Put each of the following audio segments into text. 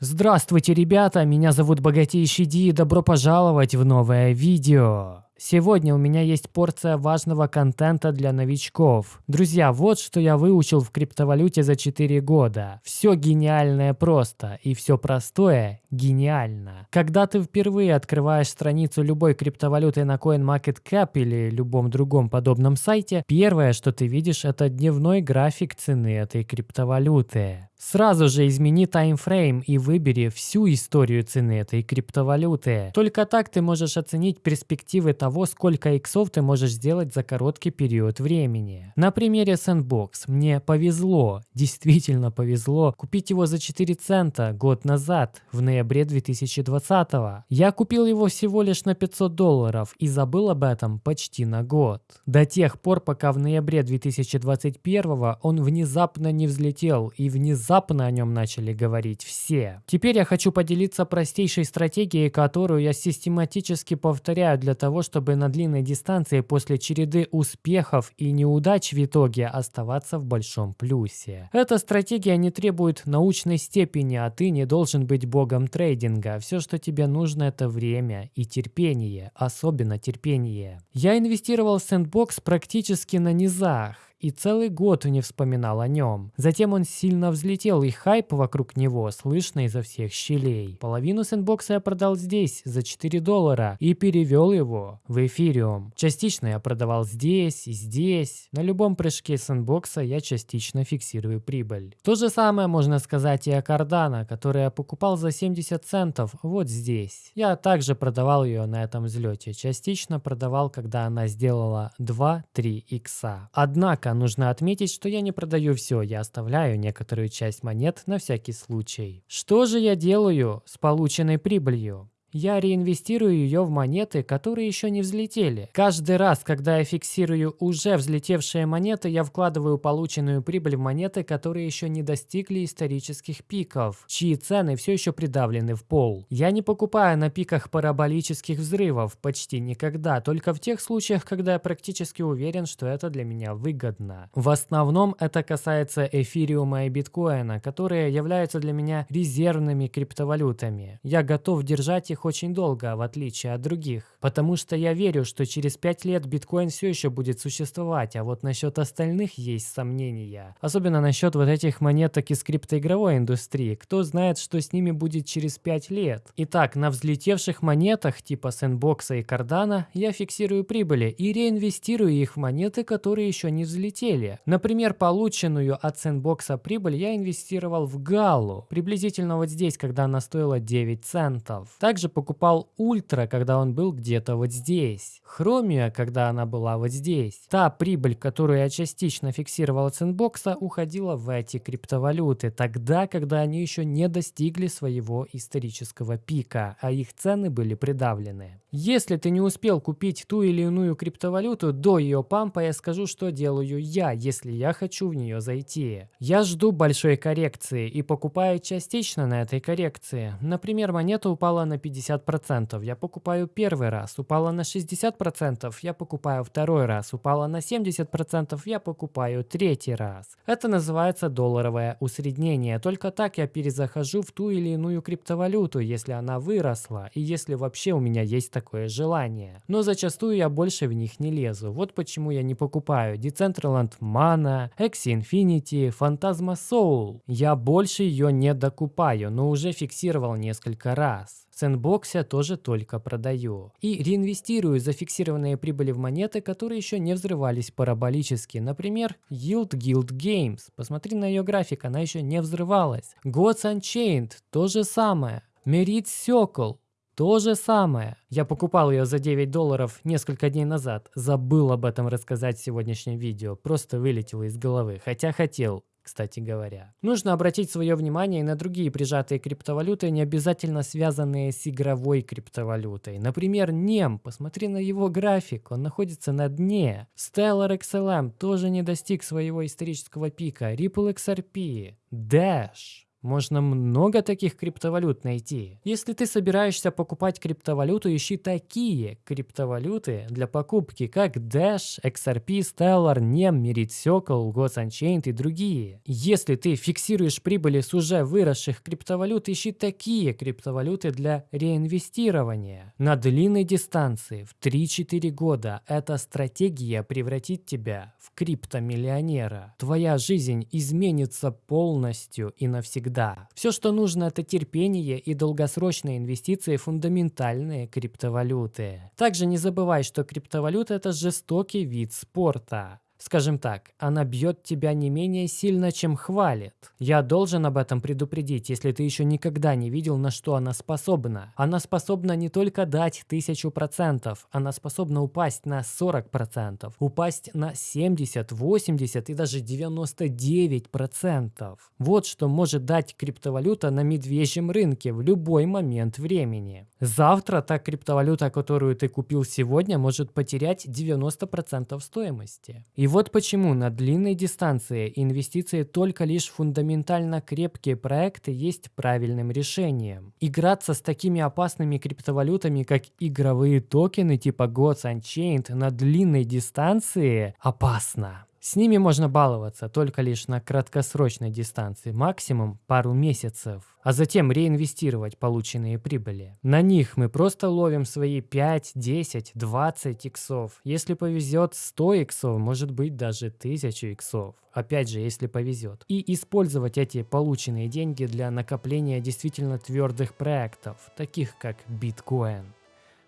Здравствуйте, ребята! Меня зовут Богатейший Ди и добро пожаловать в новое видео. Сегодня у меня есть порция важного контента для новичков. Друзья, вот что я выучил в криптовалюте за 4 года. Все гениальное просто, и все простое гениально. Когда ты впервые открываешь страницу любой криптовалюты на CoinMarketCap или любом другом подобном сайте, первое, что ты видишь, это дневной график цены этой криптовалюты. Сразу же измени таймфрейм и выбери всю историю цены этой криптовалюты. Только так ты можешь оценить перспективы того, сколько иксов ты можешь сделать за короткий период времени. На примере Sandbox мне повезло, действительно повезло, купить его за 4 цента год назад, в ноябре 2020. Я купил его всего лишь на 500 долларов и забыл об этом почти на год. До тех пор, пока в ноябре 2021 он внезапно не взлетел и внезапно о нем начали говорить все. Теперь я хочу поделиться простейшей стратегией, которую я систематически повторяю для того, чтобы на длинной дистанции после череды успехов и неудач в итоге оставаться в большом плюсе. Эта стратегия не требует научной степени, а ты не должен быть богом трейдинга. Все, что тебе нужно, это время и терпение, особенно терпение. Я инвестировал в Sandbox практически на низах и целый год не вспоминал о нем. Затем он сильно взлетел, и хайп вокруг него слышно изо всех щелей. Половину сэндбокса я продал здесь за 4 доллара и перевел его в эфириум. Частично я продавал здесь и здесь. На любом прыжке сэндбокса я частично фиксирую прибыль. То же самое можно сказать и о Cardano, который я покупал за 70 центов вот здесь. Я также продавал ее на этом взлете. Частично продавал, когда она сделала 2-3 икса. Однако Однако нужно отметить, что я не продаю все, я оставляю некоторую часть монет на всякий случай. Что же я делаю с полученной прибылью? Я реинвестирую ее в монеты, которые еще не взлетели. Каждый раз, когда я фиксирую уже взлетевшие монеты, я вкладываю полученную прибыль в монеты, которые еще не достигли исторических пиков, чьи цены все еще придавлены в пол. Я не покупаю на пиках параболических взрывов почти никогда, только в тех случаях, когда я практически уверен, что это для меня выгодно. В основном это касается эфириума и биткоина, которые являются для меня резервными криптовалютами. Я готов держать их их очень долго, в отличие от других. Потому что я верю, что через 5 лет биткоин все еще будет существовать, а вот насчет остальных есть сомнения. Особенно насчет вот этих монеток из криптоигровой индустрии. Кто знает, что с ними будет через 5 лет. Итак, на взлетевших монетах типа Sandbox и Cardano я фиксирую прибыли и реинвестирую их в монеты, которые еще не взлетели. Например, полученную от Sandbox прибыль я инвестировал в Gala, приблизительно вот здесь, когда она стоила 9 центов. Также также покупал Ультра, когда он был где-то вот здесь. Chromia, когда она была вот здесь. Та прибыль, которую я частично фиксировал от Sandbox а, уходила в эти криптовалюты, тогда, когда они еще не достигли своего исторического пика, а их цены были придавлены. Если ты не успел купить ту или иную криптовалюту до ее пампа, я скажу, что делаю я, если я хочу в нее зайти. Я жду большой коррекции и покупаю частично на этой коррекции. Например, монета упала на 50 50%, я покупаю первый раз, упала на 60%, я покупаю второй раз, упала на 70%, я покупаю третий раз. Это называется долларовое усреднение. Только так я перезахожу в ту или иную криптовалюту, если она выросла, и если вообще у меня есть такое желание. Но зачастую я больше в них не лезу. Вот почему я не покупаю Decentraland Mana, Axie Infinity, Phantasma Soul. Я больше ее не докупаю, но уже фиксировал несколько раз. Сэндбоксе тоже только продаю. И реинвестирую зафиксированные прибыли в монеты, которые еще не взрывались параболически. Например, Yield Guild Games. Посмотри на ее график, она еще не взрывалась. Gods Unchained – то же самое. Merit Circle – то же самое. Я покупал ее за 9 долларов несколько дней назад. Забыл об этом рассказать в сегодняшнем видео. Просто вылетело из головы. Хотя хотел кстати говоря. Нужно обратить свое внимание и на другие прижатые криптовалюты, не обязательно связанные с игровой криптовалютой. Например, NEM, посмотри на его график, он находится на дне. Stellar XLM тоже не достиг своего исторического пика. Ripple XRP, Dash. Можно много таких криптовалют найти. Если ты собираешься покупать криптовалюту, ищи такие криптовалюты для покупки, как Dash, XRP, Stellar, NEM, Merit Circle, Gods Unchained и другие. Если ты фиксируешь прибыли с уже выросших криптовалют, ищи такие криптовалюты для реинвестирования. На длинной дистанции в 3-4 года эта стратегия превратит тебя в криптомиллионера. Твоя жизнь изменится полностью и навсегда. Все, что нужно, это терпение и долгосрочные инвестиции в фундаментальные криптовалюты. Также не забывай, что криптовалюта – это жестокий вид спорта. Скажем так, она бьет тебя не менее сильно, чем хвалит. Я должен об этом предупредить, если ты еще никогда не видел, на что она способна. Она способна не только дать тысячу процентов, она способна упасть на 40 процентов, упасть на 70, 80 и даже 99 процентов. Вот что может дать криптовалюта на медвежьем рынке в любой момент времени. Завтра та криптовалюта, которую ты купил сегодня, может потерять 90 процентов стоимости. И вот почему на длинной дистанции инвестиции только лишь в фундаментально крепкие проекты есть правильным решением. Играться с такими опасными криптовалютами, как игровые токены типа Gods Unchained на длинной дистанции опасно. С ними можно баловаться только лишь на краткосрочной дистанции, максимум пару месяцев, а затем реинвестировать полученные прибыли. На них мы просто ловим свои 5, 10, 20 иксов. Если повезет 100 иксов, может быть даже 1000 иксов. Опять же, если повезет. И использовать эти полученные деньги для накопления действительно твердых проектов, таких как биткоин.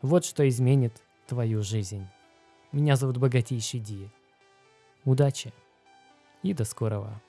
Вот что изменит твою жизнь. Меня зовут Богатейший Ди. Удачи и до скорого!